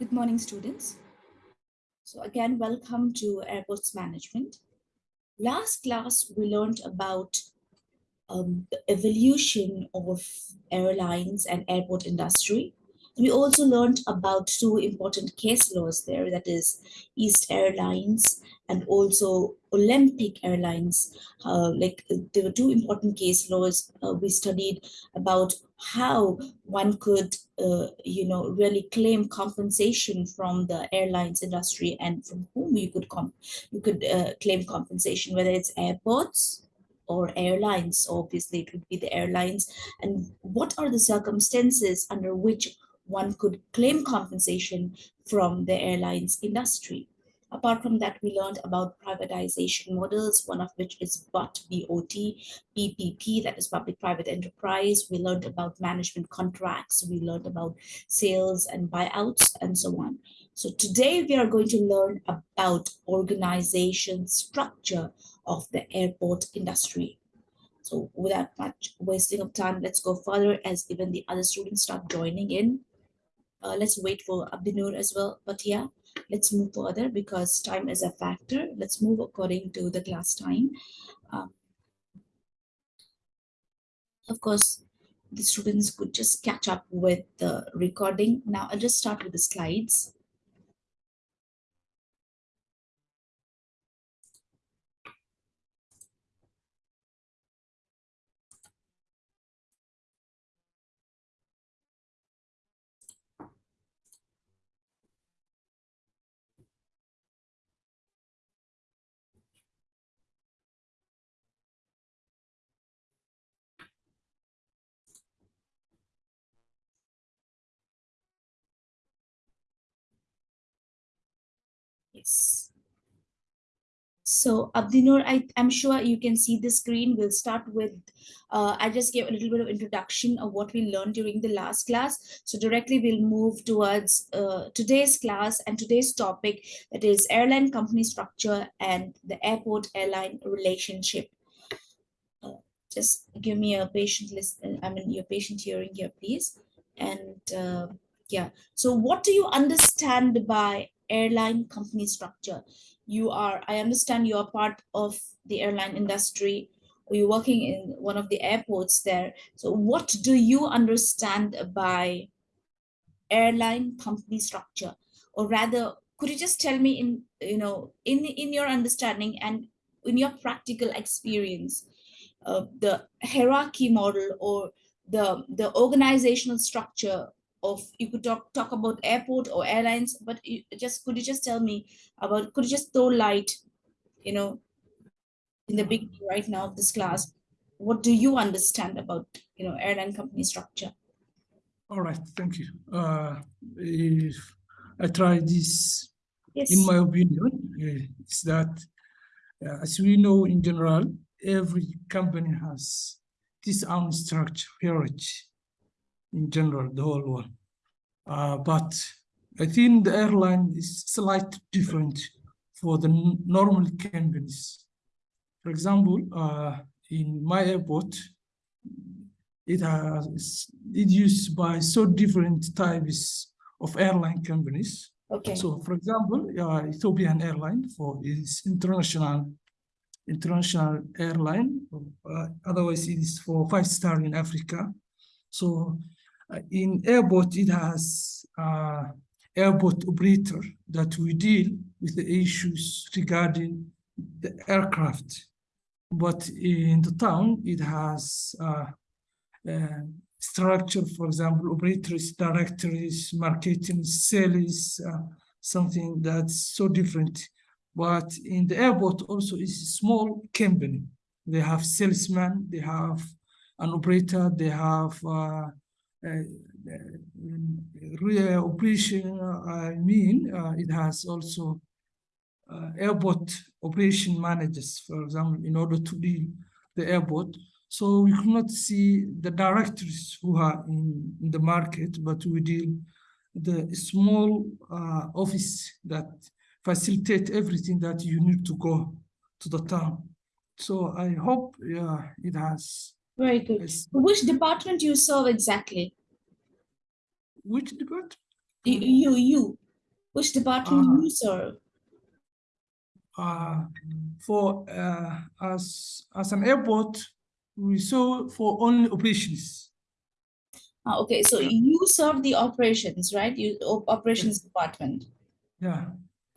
Good morning, students. So again, welcome to Airports Management. Last class, we learned about um, the evolution of airlines and airport industry. We also learned about two important case laws there, that is East Airlines and also Olympic Airlines. Uh, like there were two important case laws. Uh, we studied about how one could, uh, you know, really claim compensation from the airlines industry and from whom you could com you could uh, claim compensation, whether it's airports or airlines. Obviously, it would be the airlines. And what are the circumstances under which one could claim compensation from the airlines industry? Apart from that, we learned about privatization models, one of which is BOT, B-O-T, PPP, that is public-private enterprise. We learned about management contracts. We learned about sales and buyouts and so on. So today we are going to learn about organization structure of the airport industry. So without much wasting of time, let's go further as even the other students start joining in. Uh, let's wait for Abdinur as well. But yeah, let's move further because time is a factor. Let's move according to the class time. Um, of course, the students could just catch up with the recording. Now I'll just start with the slides. So Abdinur, I'm sure you can see the screen. We'll start with, uh, I just gave a little bit of introduction of what we learned during the last class. So directly we'll move towards uh, today's class and today's topic that is airline company structure and the airport airline relationship. Uh, just give me a patient listen, I mean your patient hearing here, please. And uh, yeah, so what do you understand by airline company structure. You are, I understand you are part of the airline industry or you're working in one of the airports there. So what do you understand by airline company structure? Or rather, could you just tell me in, you know, in, in your understanding and in your practical experience, uh, the hierarchy model or the, the organizational structure of you could talk talk about airport or airlines but you just could you just tell me about could you just throw light you know in the beginning right now of this class? What do you understand about you know airline company structure? All right thank you. Uh if i try this yes. in my opinion uh, is that uh, as we know in general every company has this own structure hierarchy in general, the whole one. Uh, but I think the airline is slightly different for the normal companies. For example, uh, in my airport, it has it used by so different types of airline companies. okay So, for example, uh, Ethiopian Airline for its international international airline. Uh, otherwise, it is for five star in Africa. So, in airport, it has uh, airport operator that we deal with the issues regarding the aircraft. But in the town, it has uh, uh, structure, for example, operators, directories, marketing, sales, uh, something that's so different. But in the airport also is a small company. They have salesman, they have an operator, they have uh, operation, I mean, uh, it has also uh, airport operation managers, for example, in order to deal the airport. So we cannot see the directors who are in, in the market, but we deal the small uh, office that facilitate everything that you need to go to the town. So I hope yeah, it has. Very good Yes. which department you serve exactly Which department? you you, you Which department Uh, you serve? uh, for uh, as as an airport, we serve for only operations. Ah, okay, so you serve the operations, right? You op- operations department. Yeah.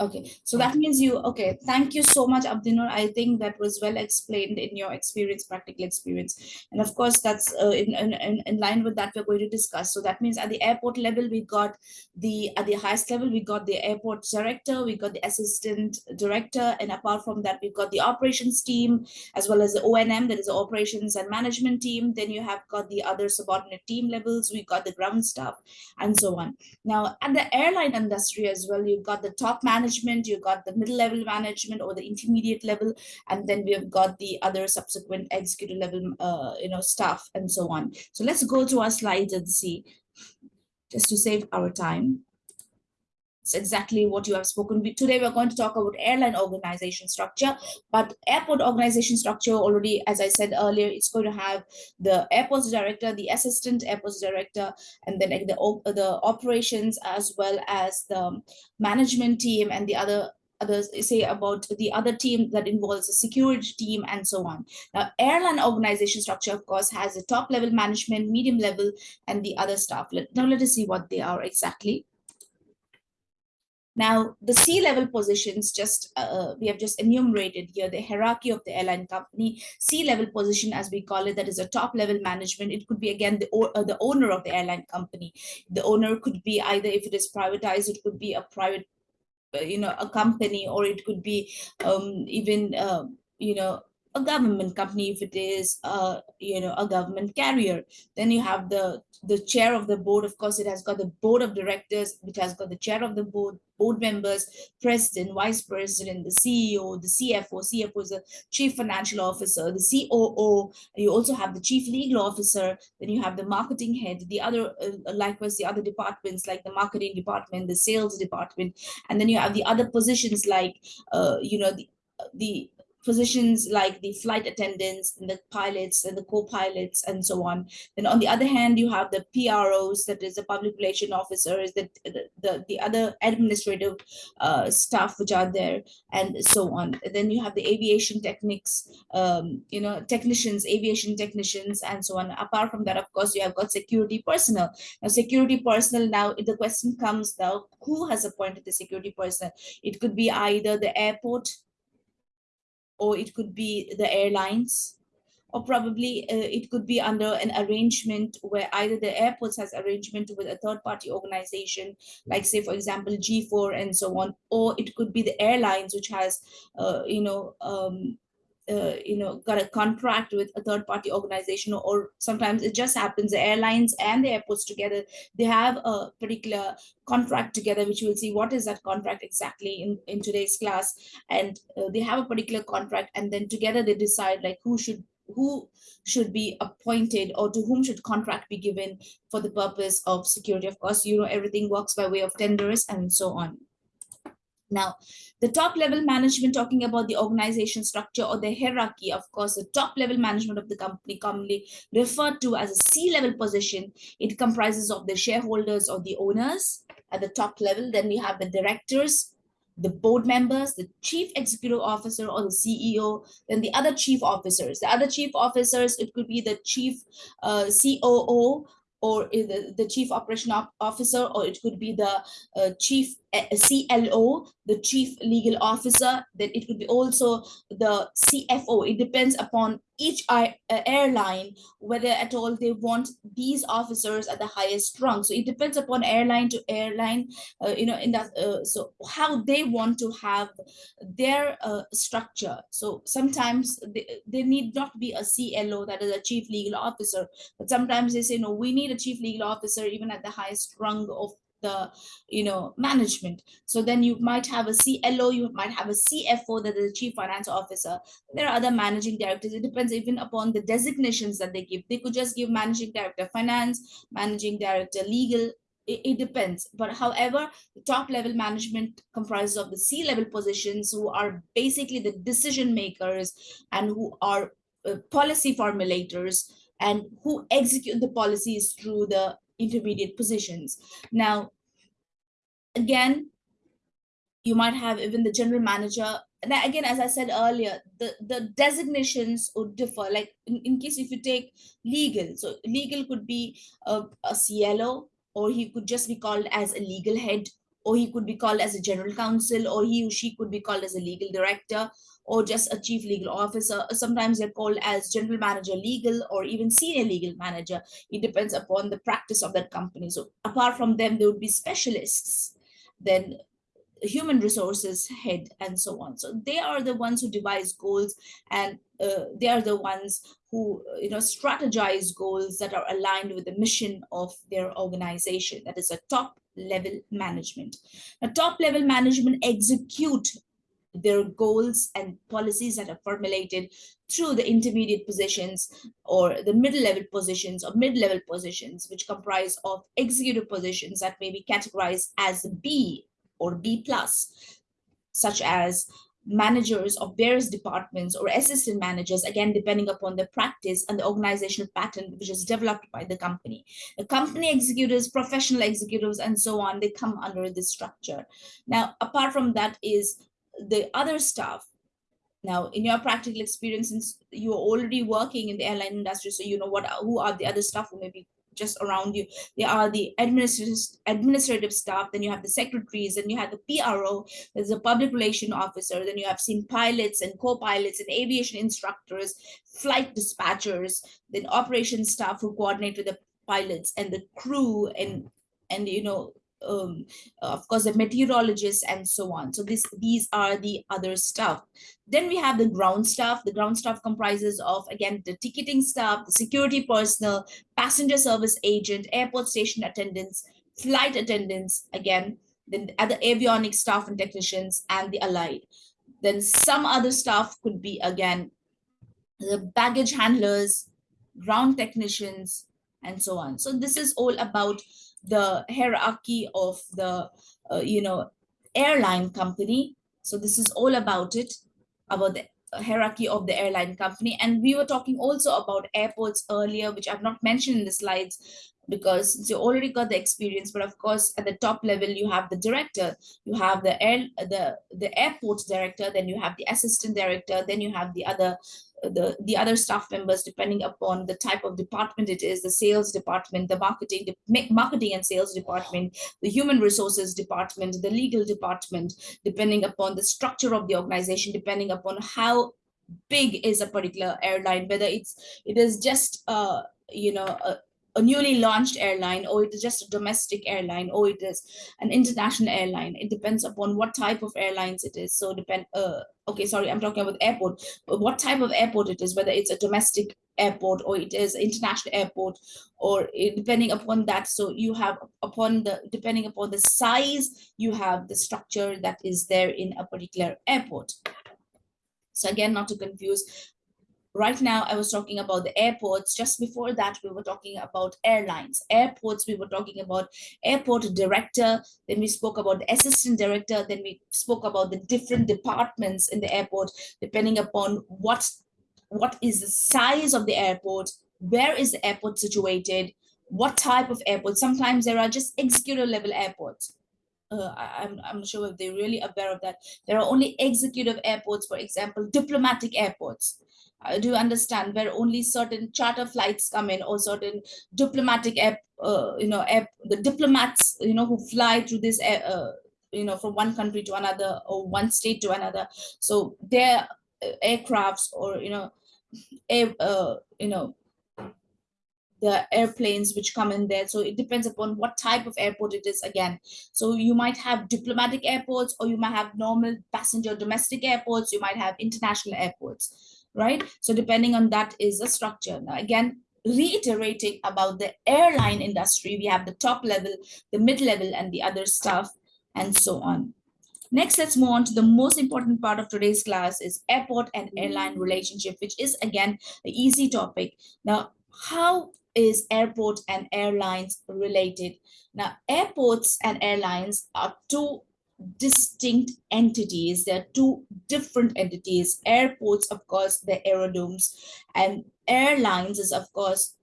Okay, so that means you, okay, thank you so much, Abdinur. I think that was well explained in your experience, practical experience. And of course, that's uh, in, in, in, in line with that we're going to discuss. So that means at the airport level, we got the, at the highest level, we got the airport director, we got the assistant director. And apart from that, we've got the operations team, as well as the ONM, that is the operations and management team. Then you have got the other subordinate team levels, we got the ground staff and so on. Now, at the airline industry as well, you've got the top management, you've got the middle level management or the intermediate level, and then we've got the other subsequent executive level, uh, you know, staff and so on. So let's go to our slides and see, just to save our time. It's exactly what you have spoken. Today, we're going to talk about airline organization structure, but airport organization structure already, as I said earlier, it's going to have the airports director, the assistant airports director, and then like the, the operations as well as the management team and the other others say about the other team that involves the security team and so on. Now, airline organization structure, of course, has a top level management, medium level, and the other staff. Now let us see what they are exactly. Now, the C-level positions, just uh, we have just enumerated here the hierarchy of the airline company. C-level position, as we call it, that is a top-level management. It could be again the uh, the owner of the airline company. The owner could be either if it is privatized, it could be a private, uh, you know, a company, or it could be um, even uh, you know a government company if it is uh, you know a government carrier. Then you have the the chair of the board of course it has got the board of directors which has got the chair of the board board members president vice president the ceo the cfo cfo is the chief financial officer the coo you also have the chief legal officer then you have the marketing head the other uh, likewise the other departments like the marketing department the sales department and then you have the other positions like uh, you know the the positions like the flight attendants and the pilots and the co-pilots and so on. Then on the other hand, you have the PROs, that is the public relation officers, the, the, the, the other administrative uh, staff which are there and so on. And then you have the aviation techniques, um, you know, technicians, aviation technicians and so on. Apart from that, of course, you have got security personnel. Now, security personnel, now the question comes now, who has appointed the security personnel? It could be either the airport or it could be the airlines or probably uh, it could be under an arrangement where either the airports has arrangement with a third party organization like say for example g4 and so on or it could be the airlines which has uh, you know um, uh, you know got a contract with a third party organization or sometimes it just happens. The airlines and the airports together they have a particular contract together which we'll see what is that contract exactly in in today's class. And uh, they have a particular contract and then together they decide like who should who should be appointed or to whom should contract be given for the purpose of security. Of course you know everything works by way of tenders and so on now, the top level management, talking about the organization structure or the hierarchy, of course, the top level management of the company, commonly referred to as a C level position, it comprises of the shareholders or the owners at the top level. Then we have the directors, the board members, the chief executive officer or the CEO, then the other chief officers. The other chief officers, it could be the chief uh, COO or the, the chief operation officer, or it could be the uh, chief uh, CLO, the chief legal officer, then it could be also the CFO. It depends upon each uh, airline whether at all they want these officers at the highest rung. So it depends upon airline to airline, uh, you know, in that, uh, so how they want to have their uh, structure. So sometimes they, they need not be a CLO, that is a chief legal officer, but sometimes they say, no, we need a chief legal officer even at the highest rung of the you know management. So then you might have a clo you might have a cfo that is a chief finance officer. There are other managing directors. It depends even upon the designations that they give. They could just give managing director finance managing director legal it, it depends. But however the top level management comprises of the c level positions who are basically the decision makers and who are uh, policy formulators and who execute the policies through the intermediate positions. Now, again, you might have even the general manager. And again as i said earlier the the designations would differ. Like in, in case if you take legal so legal could be a, a clo or he could just be called as a legal head or he could be called as a general counsel or he or she could be called as a legal director or just a chief legal officer. Sometimes they're called as general manager legal or even senior legal manager. It depends upon the practice of that company. So apart from them there would be specialists then human resources head and so on. So they are the ones who devise goals and uh, they are the ones who you know strategize goals that are aligned with the mission of their organization. That is a top level management. A top level management execute their goals and policies that are formulated through the intermediate positions or the middle level positions or mid level positions which comprise of executive positions that may be categorized as B or B plus, such as managers of various departments or assistant managers, again, depending upon the practice and the organizational pattern which is developed by the company. The company executives, professional executives, and so on, they come under this structure. Now, apart from that is the other stuff. Now, in your practical experience, since you're already working in the airline industry, so you know what who are the other staff who may be just around you. There are the administrative administrative staff, then you have the secretaries, then you have the PRO, there's a public relation officer, then you have seen pilots and co-pilots and aviation instructors, flight dispatchers, then operations staff who coordinate with the pilots and the crew and and you know um, of course, the meteorologists and so on. So this, these are the other stuff. Then we have the ground staff. The ground staff comprises of, again, the ticketing staff, the security personnel, passenger service agent, airport station attendants, flight attendants, again, then other avionics staff and technicians, and the allied. Then some other staff could be, again, the baggage handlers, ground technicians, and so on. So this is all about the hierarchy of the, uh, you know, airline company. So this is all about it, about the hierarchy of the airline company. And we were talking also about airports earlier, which I've not mentioned in the slides because you already got the experience. But of course, at the top level, you have the director, you have the air, the, the airport director, then you have the assistant director, then you have the other the, the other staff members, depending upon the type of department it is, the sales department, the marketing, the marketing and sales department, the human resources department, the legal department, depending upon the structure of the organization, depending upon how big is a particular airline, whether it's it is just uh, you know a, a newly launched airline or it is just a domestic airline or it is an international airline. It depends upon what type of airlines it is. So depend uh okay sorry i'm talking about airport what type of airport it is whether it's a domestic airport or it is international airport or it, depending upon that. So you have upon the depending upon the size you have the structure that is there in a particular airport. So again not to confuse right now I was talking about the airports. Just before that, we were talking about airlines. Airports, we were talking about airport director. Then we spoke about the assistant director. Then we spoke about the different departments in the airport, depending upon what, what is the size of the airport, where is the airport situated, what type of airport. Sometimes there are just executive level airports. Uh, I, am I'm, I'm sure if they're really aware of that. There are only executive airports, for example, diplomatic airports uh, do understand where only certain charter flights come in or certain diplomatic app, uh, you know, app, the diplomats, you know, who fly through this, uh, you know, from one country to another or one state to another. So their uh, aircrafts or, you know, air, uh, you know, the airplanes which come in there. So it depends upon what type of airport it is again. So you might have diplomatic airports or you might have normal passenger domestic airports. You might have international airports right? So depending on that is the structure. Now, again, reiterating about the airline industry, we have the top level, the mid level, and the other stuff, and so on. Next, let's move on to the most important part of today's class is airport and airline relationship, which is again the easy topic. Now, how is airport and airlines related? Now, airports and airlines are two distinct entities. They're two different entities. Airports, of course, the aerodromes, and airlines is, of course,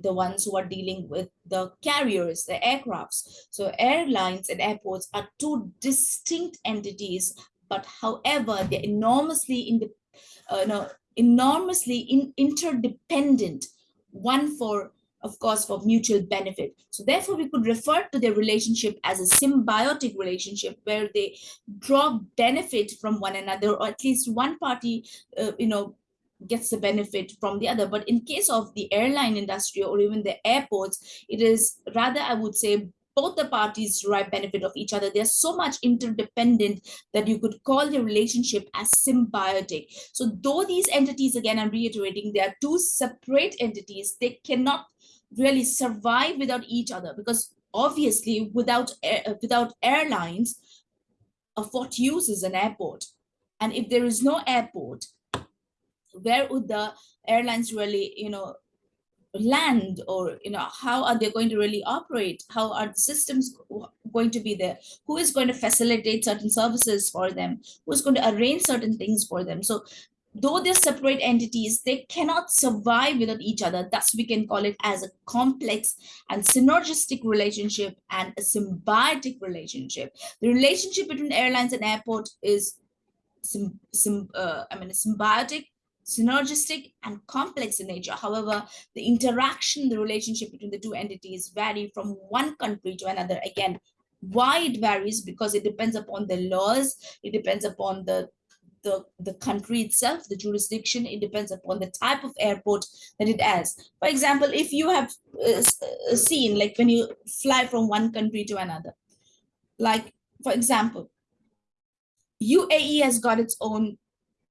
the ones who are dealing with the carriers, the aircrafts. So airlines and airports are two distinct entities, but however, they're enormously in the, uh, no, enormously in, interdependent, one for of course, for mutual benefit. So therefore, we could refer to their relationship as a symbiotic relationship where they draw benefit from one another, or at least one party, uh, you know, gets the benefit from the other. But in case of the airline industry or even the airports, it is rather, I would say, both the parties derive benefit of each other. They're so much interdependent that you could call the relationship as symbiotic. So though these entities, again, I'm reiterating, they are two separate entities, they cannot really survive without each other because obviously without, uh, without airlines, of what use is an airport? And if there is no airport, where would the airlines really, you know, land or, you know, how are they going to really operate? How are the systems going to be there? Who is going to facilitate certain services for them? Who's going to arrange certain things for them? So though they're separate entities, they cannot survive without each other. Thus, we can call it as a complex and synergistic relationship and a symbiotic relationship. The relationship between airlines and airport is, sim, sim, uh, I mean, symbiotic synergistic and complex in nature. However, the interaction, the relationship between the two entities vary from one country to another. Again, why it varies? Because it depends upon the laws, it depends upon the the, the country itself, the jurisdiction, it depends upon the type of airport that it has. For example, if you have uh, uh seen, like when you fly from one country to another, like for example, UAE has got its own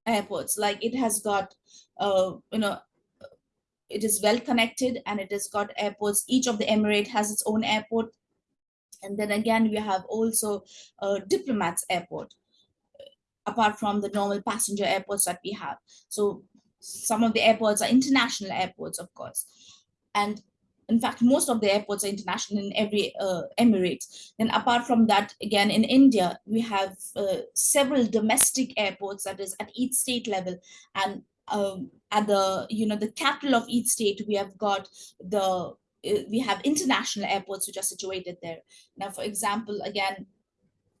airports like it has got uh you know it is well connected and it has got airports. Each of the emirate has its own airport. And then again we have also uh, diplomats airport apart from the normal passenger airports that we have so some of the airports are international airports of course and in fact, most of the airports are international in every uh, emirate. Then apart from that, again, in India, we have uh, several domestic airports that is at each state level. And um, at the, you know, the capital of each state, we have got the, uh, we have international airports which are situated there. Now, for example, again,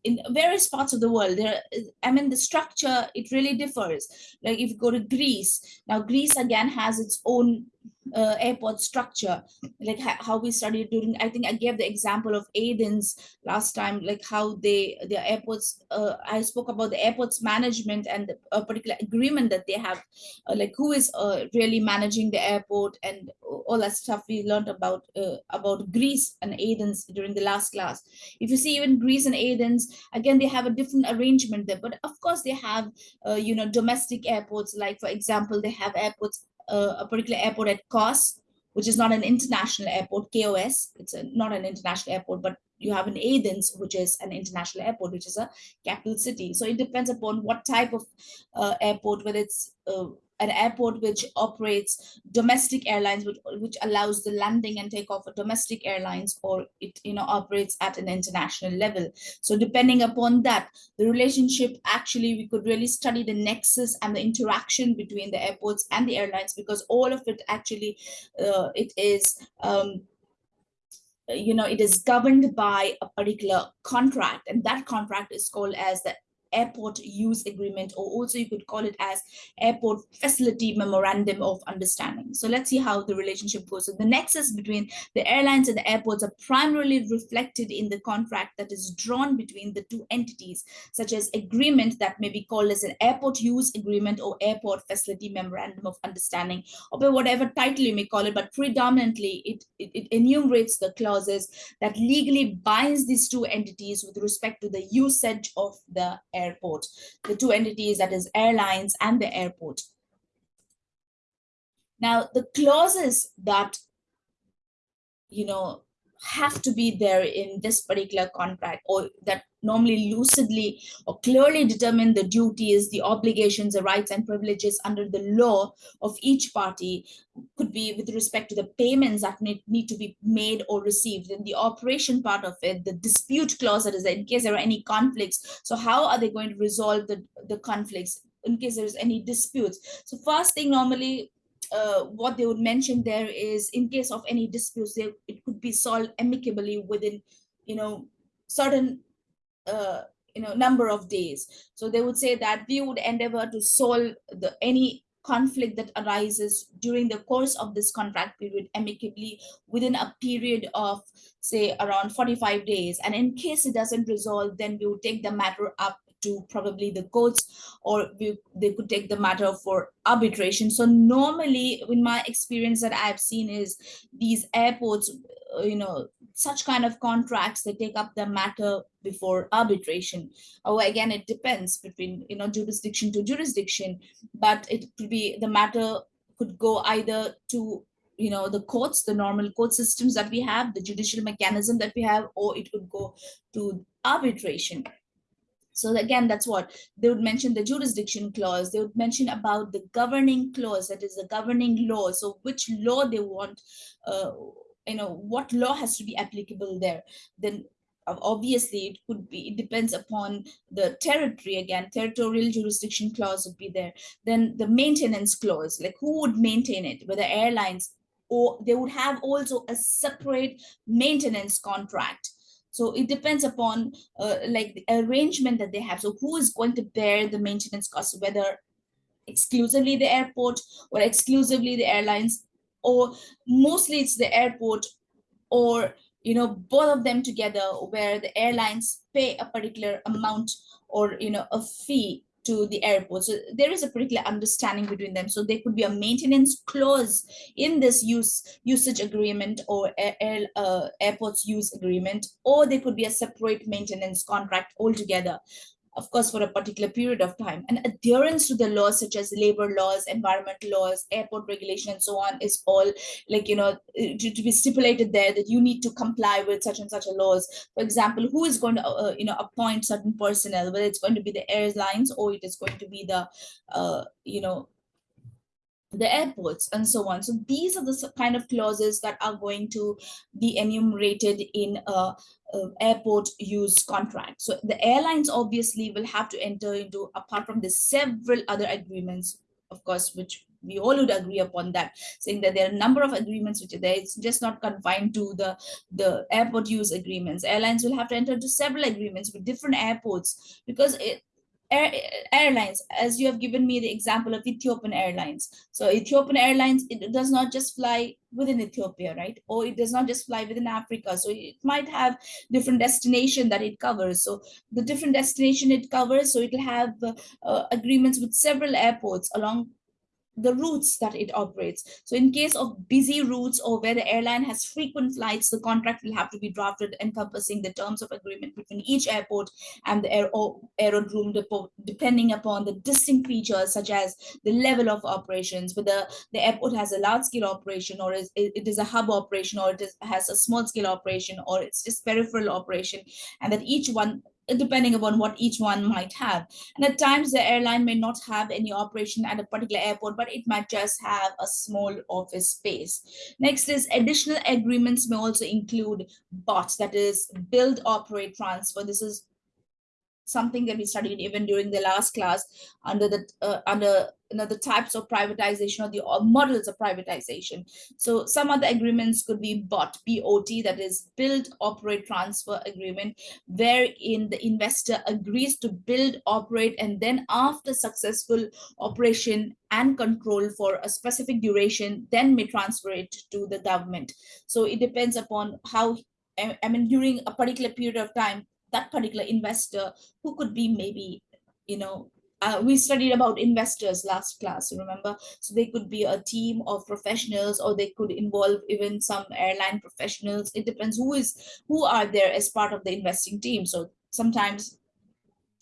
in various parts of the world there i mean the structure it really differs. Like if you go to greece now greece again has its own uh, airport structure like how we studied during i think i gave the example of athens last time like how they their airports uh, i spoke about the airports management and the, a particular agreement that they have uh, like who is uh, really managing the airport and all that stuff we learned about uh, about greece and athens during the last class. If you see even greece and athens again they have a different arrangement there but of course they have uh, you know domestic airports like for example they have airports uh, a particular airport at Kos, which is not an international airport, KOS. It's a, not an international airport, but you have an Athens, which is an international airport, which is a capital city. So it depends upon what type of uh, airport, whether it's uh, an airport which operates domestic airlines, which, which allows the landing and takeoff of domestic airlines, or it you know operates at an international level. So depending upon that, the relationship actually we could really study the nexus and the interaction between the airports and the airlines because all of it actually uh, it is um, you know it is governed by a particular contract and that contract is called as the airport use agreement, or also you could call it as airport facility memorandum of understanding. So let's see how the relationship goes. So the nexus between the airlines and the airports are primarily reflected in the contract that is drawn between the two entities, such as agreement that may be called as an airport use agreement or airport facility memorandum of understanding, or by whatever title you may call it, but predominantly it, it, it enumerates the clauses that legally binds these two entities with respect to the usage of the airport, the two entities that is airlines and the airport. Now, the clauses that, you know, have to be there in this particular contract or that normally lucidly or clearly determine the duties, the obligations, the rights and privileges under the law of each party could be with respect to the payments that need, need to be made or received in the operation part of it, the dispute clause that is in case there are any conflicts. So how are they going to resolve the, the conflicts in case there's any disputes? So first thing normally uh, what they would mention there is in case of any disputes, they, it could be solved amicably within, you know, certain, uh, you know, number of days. So they would say that we would endeavor to solve the any conflict that arises during the course of this contract period amicably within a period of say around 45 days and in case it doesn't resolve then we would take the matter up to probably the courts or we, they could take the matter for arbitration. So normally in my experience that I've seen is these airports, you know, such kind of contracts, they take up the matter before arbitration. Oh, again, it depends between, you know, jurisdiction to jurisdiction, but it could be the matter could go either to you know the courts the normal court systems that we have the judicial mechanism that we have or it could go to arbitration so again, that's what they would mention the jurisdiction clause. They would mention about the governing clause, that is the governing law. So which law they want, uh, you know, what law has to be applicable there. Then obviously it could be, it depends upon the territory again, territorial jurisdiction clause would be there. Then the maintenance clause, like who would maintain it, whether airlines or they would have also a separate maintenance contract so it depends upon uh, like the arrangement that they have. So who is going to bear the maintenance costs, whether exclusively the airport or exclusively the airlines, or mostly it's the airport or you know both of them together where the airlines pay a particular amount or you know a fee to the airport. So there is a particular understanding between them. So there could be a maintenance clause in this use usage agreement or air, uh, airports use agreement, or there could be a separate maintenance contract altogether of course, for a particular period of time. And adherence to the laws such as labor laws, environmental laws, airport regulation, and so on is all like, you know, to, to be stipulated there that you need to comply with such and such a laws. For example, who is going to, uh, you know, appoint certain personnel, whether it's going to be the airlines or it is going to be the, uh, you know, the airports and so on. So these are the kind of clauses that are going to be enumerated in a, a, airport use contract. So the airlines obviously will have to enter into, apart from the several other agreements, of course, which we all would agree upon that, saying that there are a number of agreements which are there. It's just not confined to the, the airport use agreements. Airlines will have to enter into several agreements with different airports because it, Air, airlines, as you have given me the example of Ethiopian Airlines. So Ethiopian Airlines, it does not just fly within Ethiopia, right? Or it does not just fly within Africa. So it might have different destination that it covers. So the different destination it covers, so it'll have uh, agreements with several airports along the routes that it operates. So in case of busy routes or where the airline has frequent flights, the contract will have to be drafted encompassing the terms of agreement between each airport and the air aerodrome depot, depending upon the distinct features such as the level of operations, whether the airport has a large scale operation or is, it is a hub operation or it is, has a small scale operation or it's just peripheral operation and that each one depending upon what each one might have. And at times the airline may not have any operation at a particular airport, but it might just have a small office space. Next is additional agreements may also include BOT, that is build, operate, transfer. This is something that we studied even during the last class under the uh, under you know the types of privatization or the models of privatization. So some other agreements could be bot bot that is build operate transfer agreement wherein the investor agrees to build operate and then after successful operation and control for a specific duration then may transfer it to the government. So it depends upon how I mean, during a particular period of time, that particular investor who could be maybe, you know, uh, we studied about investors last class, remember? So they could be a team of professionals or they could involve even some airline professionals. It depends who is who are there as part of the investing team. So sometimes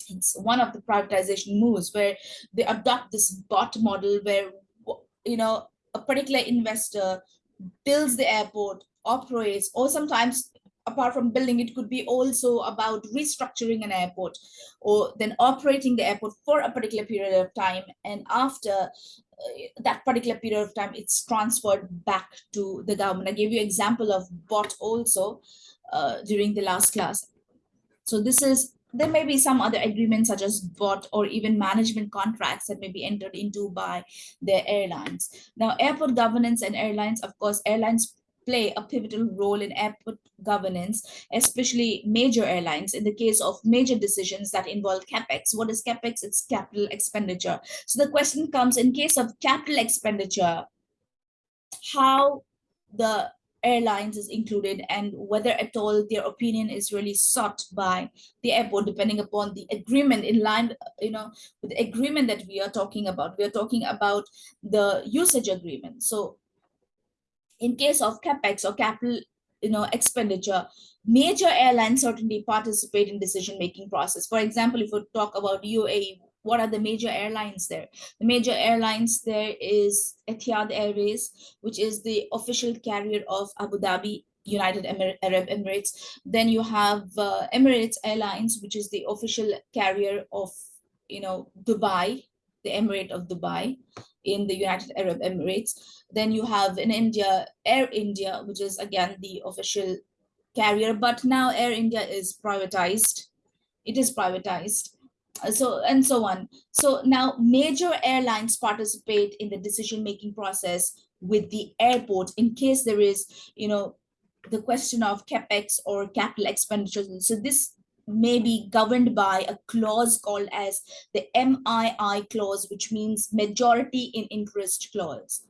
it's one of the privatization moves where they adopt this bot model where, you know, a particular investor builds the airport, operates, or sometimes apart from building, it could be also about restructuring an airport or then operating the airport for a particular period of time. And after uh, that particular period of time, it's transferred back to the government. I gave you example of bot also uh, during the last class. So this is there may be some other agreements such as bot or even management contracts that may be entered into by the airlines. Now, airport governance and airlines, of course, airlines play a pivotal role in airport governance, especially major airlines. In the case of major decisions that involve capex, what is capex? It's capital expenditure. So the question comes in case of capital expenditure, how the airlines is included and whether at all their opinion is really sought by the airport depending upon the agreement in line you know with the agreement that we are talking about we are talking about the usage agreement so in case of capex or capital you know expenditure major airlines certainly participate in decision making process. For example if we talk about uae what are the major airlines there? The major airlines there is etihad airways which is the official carrier of abu dhabi united arab emirates. Then you have uh, emirates airlines which is the official carrier of you know dubai the emirate of dubai in the united arab emirates then you have in India, Air India, which is again the official carrier, but now Air India is privatized. It is privatized. Uh, so and so on. So now major airlines participate in the decision-making process with the airport in case there is, you know, the question of capex or capital expenditures. So this may be governed by a clause called as the MII clause, which means majority in interest clause.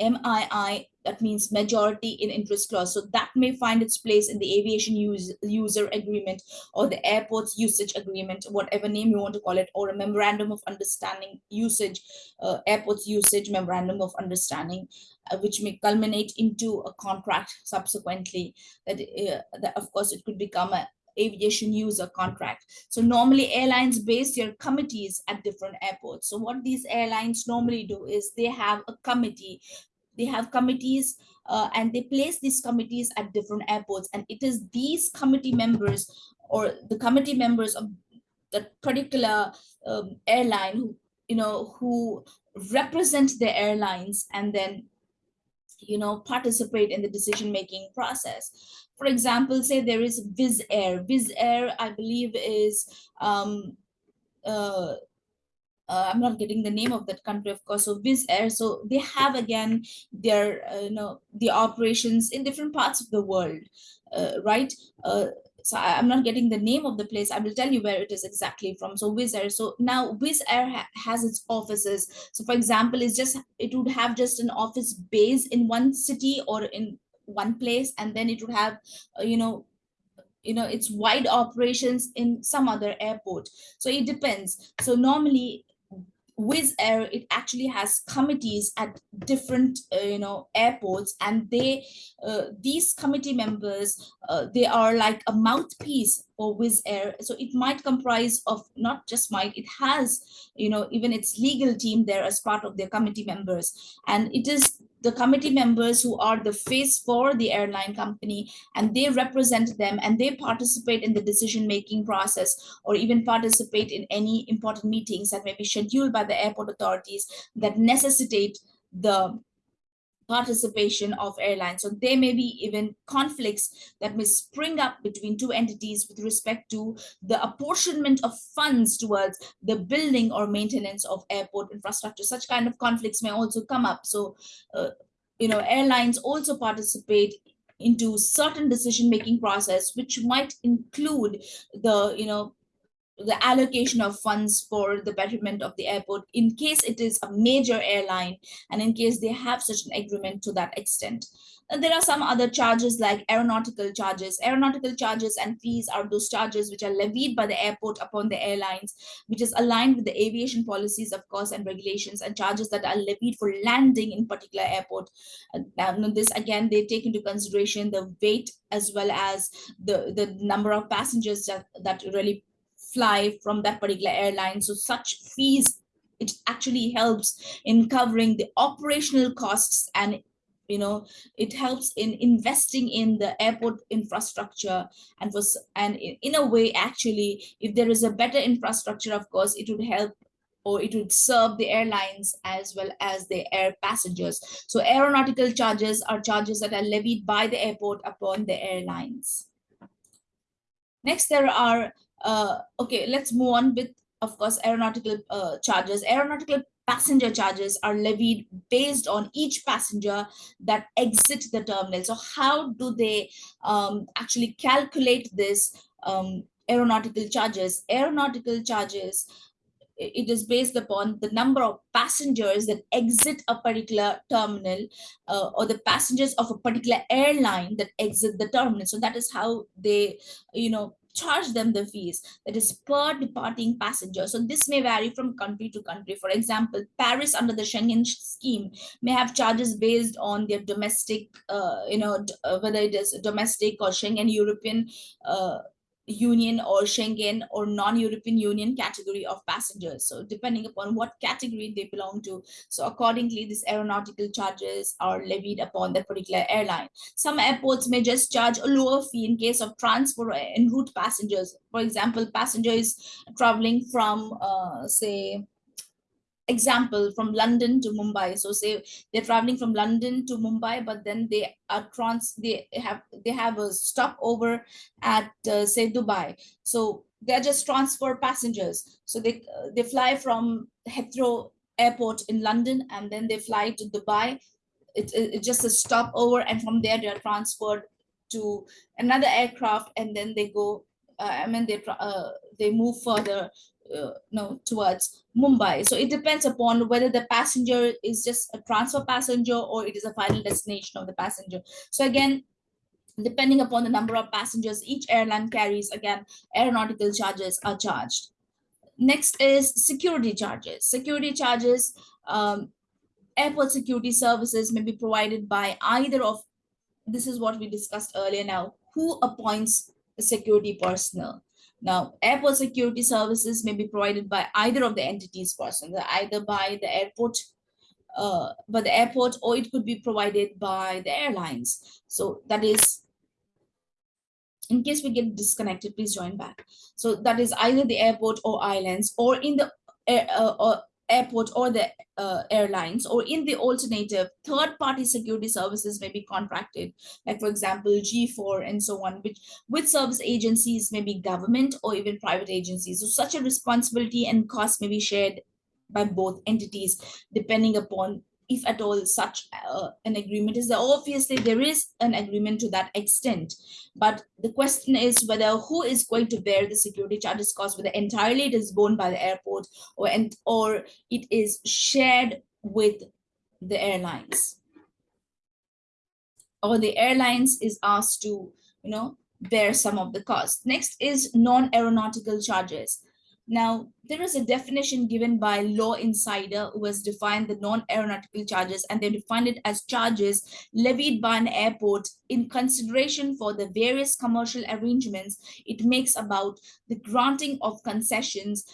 MII, that means majority in interest clause. So that may find its place in the aviation use, user agreement or the airport's usage agreement, whatever name you want to call it, or a memorandum of understanding usage, uh, airport's usage memorandum of understanding, uh, which may culminate into a contract subsequently. That, uh, that of course it could become a aviation user contract. So normally airlines base their committees at different airports. So what these airlines normally do is they have a committee they have committees uh, and they place these committees at different airports and it is these committee members or the committee members of the particular um, airline who you know who represent the airlines and then you know participate in the decision making process for example say there is Wizz Air Wizz Air i believe is um, uh, uh, I'm not getting the name of that country, of course. So Wizz Air, so they have again their, uh, you know, the operations in different parts of the world, uh, right? So I, am not getting the name of the place. I will tell you where it is exactly from. So Wizz Air. So now Wizz Air ha has its offices. So for example, it's just it would have just an office base in one city or in one place, and then it would have, uh, you know, you know it's wide operations in some other airport so it depends so normally Wizz Air, it actually has committees at different, uh, you know, airports, and they, uh, these committee members, uh, they are like a mouthpiece for Wizz Air. So it might comprise of not just might, it has, you know, even its legal team there as part of their committee members, and it is the committee members who are the face for the airline company and they represent them and they participate in the decision making process or even participate in any important meetings that may be scheduled by the airport authorities that necessitate the participation of airlines. So there may be even conflicts that may spring up between two entities with respect to the apportionment of funds towards the building or maintenance of airport infrastructure. Such kind of conflicts may also come up. So, uh, you know, airlines also participate into certain decision-making process, which might include the, you know, the allocation of funds for the betterment of the airport in case it is a major airline and in case they have such an agreement to that extent. And there are some other charges like aeronautical charges. Aeronautical charges and fees are those charges which are levied by the airport upon the airlines, which is aligned with the aviation policies, of course, and regulations and charges that are levied for landing in particular airport. And um, this, again, they take into consideration the weight as well as the, the number of passengers that, that really fly from that particular airline. So such fees, it actually helps in covering the operational costs and you know it helps in investing in the airport infrastructure and was and in a way actually if there is a better infrastructure of course it would help or it would serve the airlines as well as the air passengers so aeronautical charges are charges that are levied by the airport upon the airlines next there are uh, okay, let's move on with, of course, aeronautical uh, charges. Aeronautical passenger charges are levied based on each passenger that exit the terminal. So how do they um, actually calculate this um, aeronautical charges? Aeronautical charges it is based upon the number of passengers that exit a particular terminal uh, or the passengers of a particular airline that exit the terminal so that is how they you know charge them the fees that is per departing passenger. So this may vary from country to country. For example paris under the schengen scheme may have charges based on their domestic uh, you know uh, whether it is domestic or schengen european uh, union or Schengen or non-European Union category of passengers. So depending upon what category they belong to. So accordingly, these aeronautical charges are levied upon the particular airline. Some airports may just charge a lower fee in case of transfer en route passengers. For example, passengers traveling from, uh, say, example from london to mumbai. So say they're traveling from london to mumbai but then they are trans they have they have a stopover at uh, say dubai. So they're just transfer passengers. So they uh, they fly from heathrow airport in london and then they fly to dubai. It, it, it's just a stopover and from there they're transferred to another aircraft and then they go uh, i mean they uh, they move further uh, no towards Mumbai. So it depends upon whether the passenger is just a transfer passenger or it is a final destination of the passenger. So again, depending upon the number of passengers each airline carries, again, aeronautical charges are charged. Next is security charges. Security charges, um, airport security services may be provided by either of, this is what we discussed earlier now, who appoints the security personnel. Now, airport security services may be provided by either of the entities persons, either by the airport, uh, by the airport, or it could be provided by the airlines. So that is, in case we get disconnected, please join back. So that is either the airport or islands, or in the uh, or airport or the uh, airlines or in the alternative third party security services may be contracted. Like for example g4 and so on which with service agencies may be government or even private agencies. So such a responsibility and cost may be shared by both entities depending upon if at all such uh, an agreement is there. Obviously there is an agreement to that extent but the question is whether who is going to bear the security charges cost whether entirely it is borne by the airport or and or it is shared with the airlines. Or the airlines is asked to you know bear some of the cost. Next is non-aeronautical charges now, there is a definition given by Law Insider who has defined the non-aeronautical charges and they defined it as charges levied by an airport in consideration for the various commercial arrangements it makes about the granting of concessions,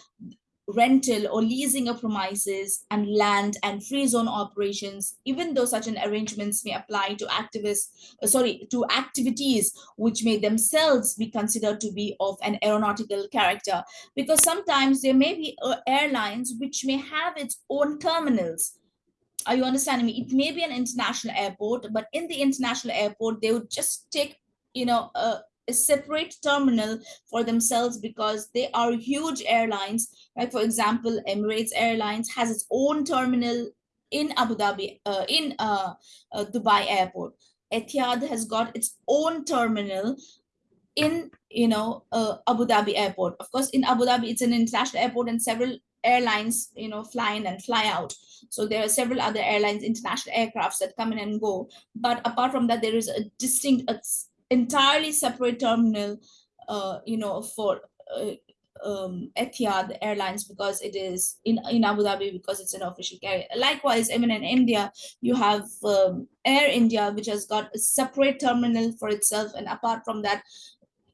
rental or leasing of premises and land and free zone operations, even though such an arrangements may apply to activists, uh, sorry, to activities which may themselves be considered to be of an aeronautical character, because sometimes there may be uh, airlines which may have its own terminals. Are you understanding me? It may be an international airport, but in the international airport, they would just take, you know, a, a separate terminal for themselves because they are huge airlines. Like for example, Emirates Airlines has its own terminal in Abu Dhabi, uh, in uh, uh, Dubai airport. Etihad has got its own terminal in, you know, uh, Abu Dhabi airport. Of course, in Abu Dhabi, it's an international airport and several airlines, you know, fly in and fly out. So there are several other airlines, international aircrafts that come in and go. But apart from that, there is a distinct, entirely separate terminal, uh, you know, for uh, um, Etihad Airlines because it is in, in Abu Dhabi because it's an official carrier. Likewise, even in India, you have um, Air India, which has got a separate terminal for itself. And apart from that,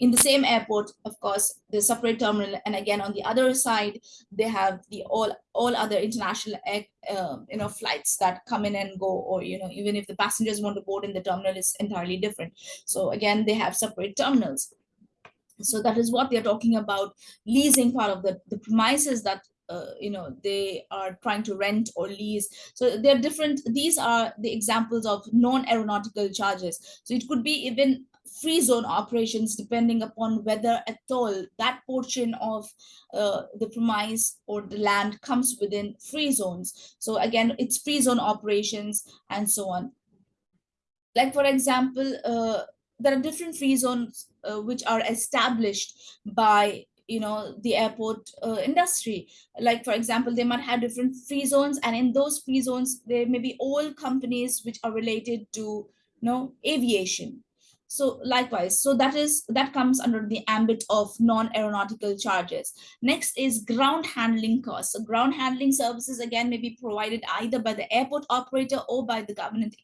in the same airport, of course, the separate terminal. And again, on the other side, they have the all all other international uh, you know flights that come in and go, or you know even if the passengers want to board in the terminal is entirely different. So again, they have separate terminals. So that is what they're talking about leasing part of the the premises that uh, you know they are trying to rent or lease so they're different these are the examples of non-aeronautical charges so it could be even free zone operations depending upon whether at all that portion of uh, the premise or the land comes within free zones. So again, it's free zone operations and so on. Like for example, uh, there are different free zones uh, which are established by you know the airport uh, industry like for example they might have different free zones and in those free zones there may be all companies which are related to you know aviation so likewise, so that is that comes under the ambit of non-aeronautical charges. Next is ground handling costs. So ground handling services again may be provided either by the airport operator or by the government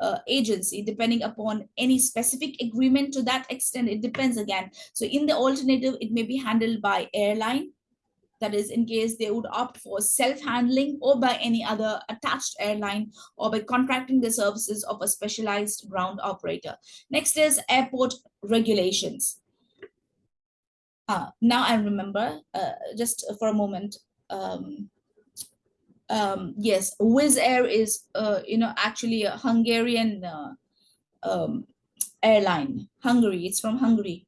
uh, agency, depending upon any specific agreement to that extent. It depends again. So in the alternative, it may be handled by airline that is in case they would opt for self-handling or by any other attached airline or by contracting the services of a specialized ground operator. Next is airport regulations. Uh, now I remember, uh, just for a moment, um, um, yes, Wizz Air is, uh, you know, actually a Hungarian uh, um, airline, Hungary, it's from Hungary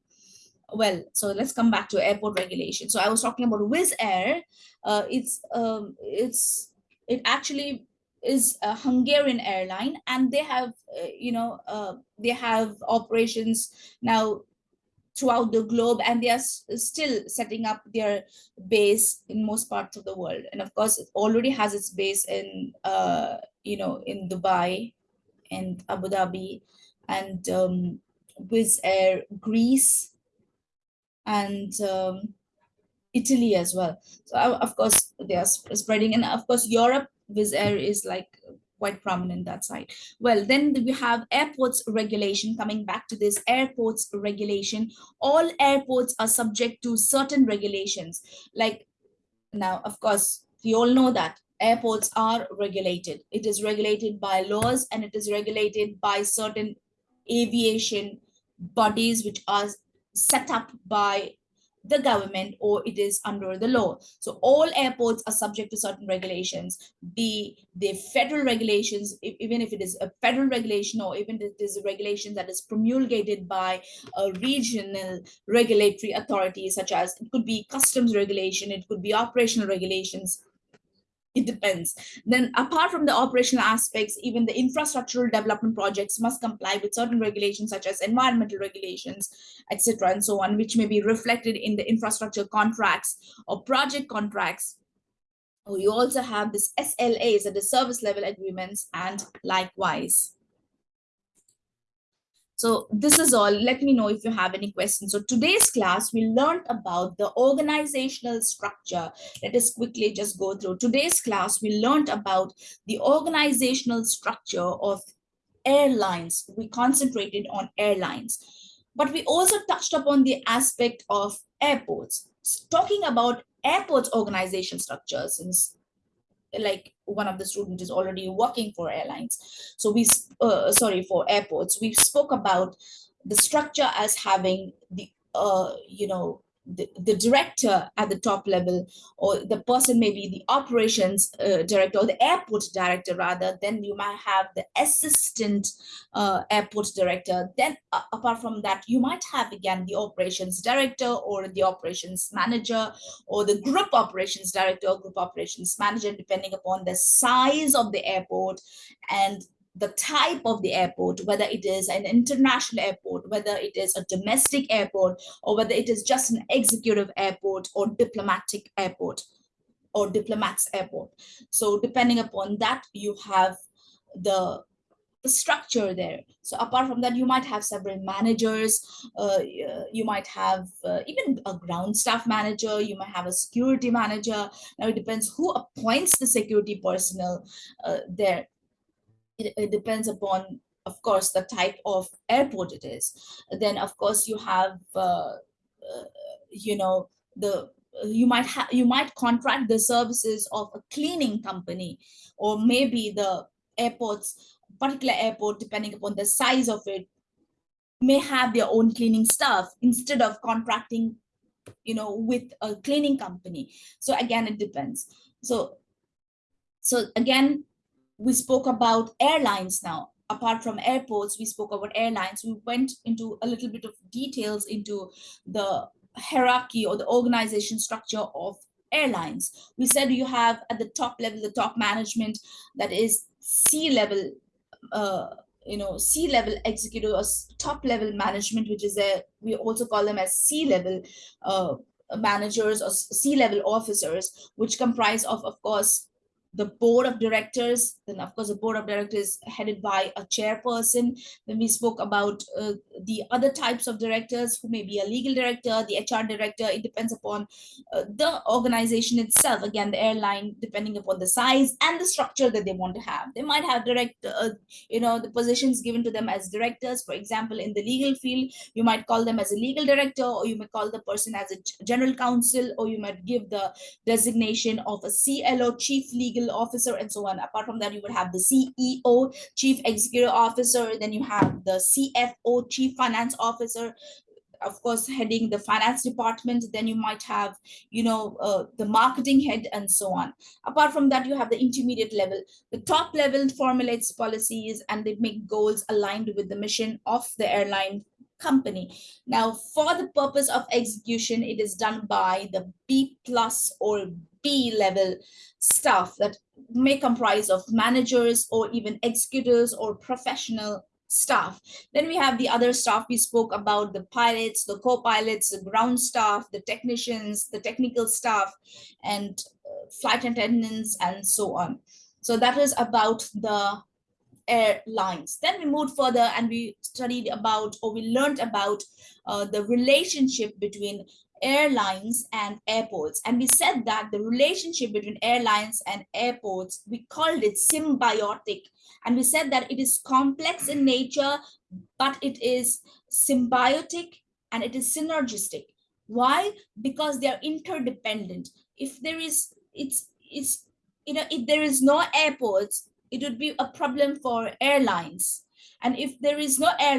well, so let's come back to airport regulation. So I was talking about Wizz Air. Uh, it's um, it's it actually is a Hungarian airline, and they have uh, you know uh, they have operations now throughout the globe, and they are still setting up their base in most parts of the world. And of course, it already has its base in uh, you know in Dubai and Abu Dhabi and um, Wizz Air Greece and um, Italy as well. So of course they are spreading, and of course Europe, Wizz Air is like quite prominent that side. Well, then we have airports regulation. Coming back to this airports regulation, all airports are subject to certain regulations. Like now, of course, we all know that airports are regulated. It is regulated by laws and it is regulated by certain aviation bodies which are set up by the government or it is under the law. So all airports are subject to certain regulations, be the federal regulations, even if it is a federal regulation or even if it is a regulation that is promulgated by a regional regulatory authority, such as it could be customs regulation, it could be operational regulations, it depends. Then apart from the operational aspects, even the infrastructural development projects must comply with certain regulations such as environmental regulations, etc. and so on, which may be reflected in the infrastructure contracts or project contracts. Oh, you also have this SLAs, the service level agreements, and likewise. So this is all. Let me know if you have any questions. So today's class, we learned about the organizational structure. Let us quickly just go through. Today's class, we learned about the organizational structure of airlines. We concentrated on airlines. But we also touched upon the aspect of airports. Talking about airports organization structure, since like one of the students is already working for airlines. So we, uh, sorry, for airports, we spoke about the structure as having the, uh, you know, the, the director at the top level or the person maybe the operations uh, director or the airport director rather then you might have the assistant uh, airport director. Then uh, apart from that you might have again the operations director or the operations manager or the group operations director or group operations manager depending upon the size of the airport and the type of the airport, whether it is an international airport, whether it is a domestic airport, or whether it is just an executive airport or diplomatic airport or diplomats airport. So depending upon that, you have the, the structure there. So apart from that, you might have several managers, uh, you might have uh, even a ground staff manager, you might have a security manager. Now it depends who appoints the security personnel uh, there it, it depends upon of course the type of airport it is. Then of course you have uh, uh, you know the you might have you might contract the services of a cleaning company or maybe the airports particular airport depending upon the size of it may have their own cleaning staff instead of contracting you know with a cleaning company. So again it depends. So so again we spoke about airlines now. apart from airports, we spoke about airlines. We went into a little bit of details into the hierarchy or the organization structure of airlines. We said you have at the top level, the top management that is C level, uh, you know, C level executive or top level management, which is a, we also call them as C level uh, managers or C level officers, which comprise of, of course, the board of directors then of course the board of directors headed by a chairperson. Then we spoke about uh, the other types of directors who may be a legal director the hr director. It depends upon uh, the organization itself. Again the airline depending upon the size and the structure that they want to have. They might have direct uh, you know the positions given to them as directors. For example in the legal field you might call them as a legal director or you may call the person as a general counsel or you might give the designation of a clo chief legal legal officer and so on. Apart from that, you would have the CEO, chief executive officer, then you have the CFO, chief finance officer, of course heading the finance department then you might have you know uh, the marketing head and so on. Apart from that you have the intermediate level. The top level formulates policies and they make goals aligned with the mission of the airline company. Now for the purpose of execution it is done by the b plus or b level staff that may comprise of managers or even executors or professional staff. Then we have the other staff we spoke about, the pilots, the co-pilots, the ground staff, the technicians, the technical staff, and uh, flight attendants, and so on. So that is about the airlines. Then we moved further and we studied about, or we learned about uh, the relationship between airlines and airports. And we said that the relationship between airlines and airports, we called it symbiotic. And we said that it is complex in nature, but it is symbiotic and it is synergistic. Why? Because they are interdependent. If there is, it's, it's, you know, if there is no airports, it would be a problem for airlines. And if there is no air